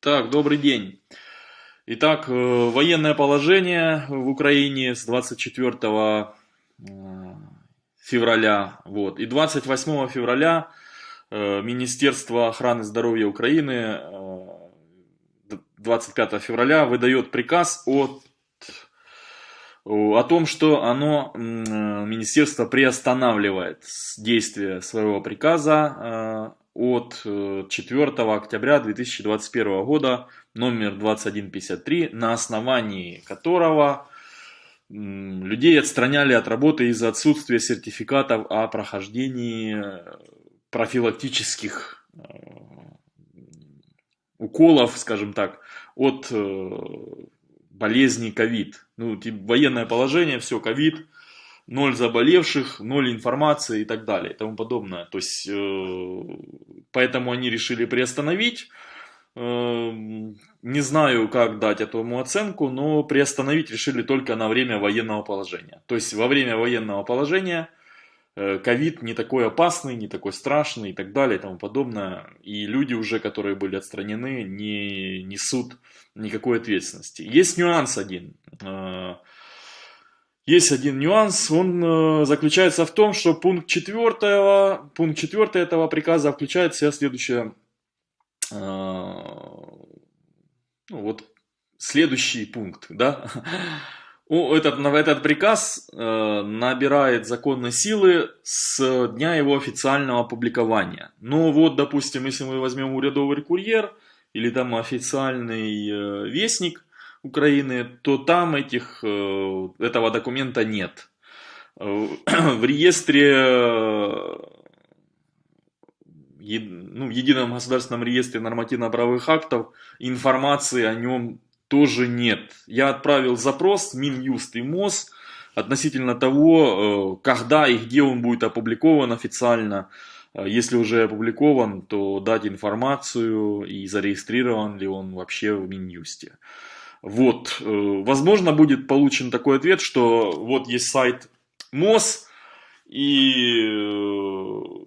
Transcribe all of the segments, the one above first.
Так, добрый день. Итак, э, военное положение в Украине с 24 э, февраля. Вот. И 28 февраля э, Министерство охраны здоровья Украины 25 февраля выдает приказ о, о том, что оно, министерство приостанавливает действие своего приказа от 4 э, октября 2021 года номер 2153, на основании которого людей отстраняли от работы из-за отсутствия сертификатов о прохождении профилактических э, уколов, скажем так, от э, болезни ковид. Ну, типа, военное положение, все, ковид, ноль заболевших, ноль информации и так далее и тому подобное. То есть, э, поэтому они решили приостановить. Э, не знаю, как дать этому оценку, но приостановить решили только на время военного положения. То есть, во время военного положения ковид не такой опасный, не такой страшный и так далее и тому подобное. И люди уже, которые были отстранены, не несут никакой ответственности. Есть нюанс один есть один нюанс, он э, заключается в том, что пункт 4, пункт 4 этого приказа включает в себя следующее, э, ну, вот следующий пункт, да, этот, этот приказ э, набирает законной силы с дня его официального опубликования. Ну вот, допустим, если мы возьмем урядовый курьер или там официальный э, вестник, Украины, то там этих, э, этого документа нет. Э, в реестре, э, ну, в едином государственном реестре нормативно-правовых актов информации о нем тоже нет. Я отправил запрос Минюст и МОЗ относительно того, когда и где он будет опубликован официально. Если уже опубликован, то дать информацию и зарегистрирован ли он вообще в Минюсте. Вот, э, возможно, будет получен такой ответ, что вот есть сайт МОЗ, и э,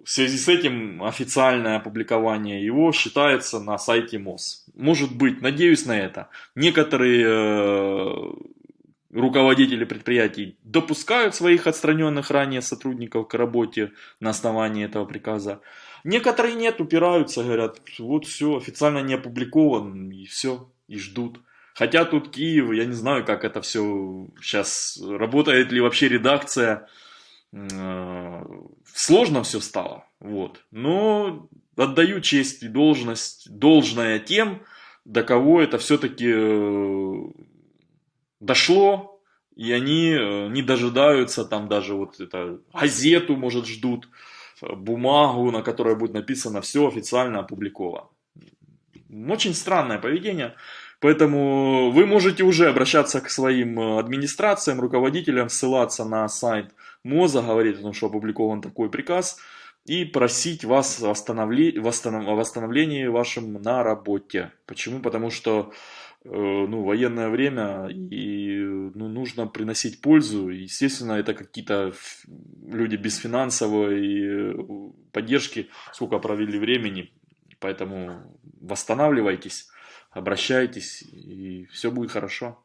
в связи с этим официальное опубликование его считается на сайте МОЗ. Может быть, надеюсь на это. Некоторые э, руководители предприятий допускают своих отстраненных ранее сотрудников к работе на основании этого приказа. Некоторые нет, упираются, говорят, вот все, официально не опубликован, и все, и ждут. Хотя тут Киев, я не знаю, как это все сейчас, работает ли вообще редакция. Э, сложно все стало, вот. Но отдаю честь и должность, должное тем, до кого это все-таки э, дошло, и они э, не дожидаются там даже вот это газету, может, ждут, бумагу, на которой будет написано все официально опубликовано. Очень странное поведение. Поэтому вы можете уже обращаться к своим администрациям, руководителям, ссылаться на сайт МОЗа, говорить о том, что опубликован такой приказ, и просить вас о восстановлении, восстановлении вашем на работе. Почему? Потому что э, ну, военное время и ну, нужно приносить пользу. Естественно, это какие-то люди без финансовой э, поддержки, сколько провели времени. Поэтому восстанавливайтесь обращайтесь, и все будет хорошо.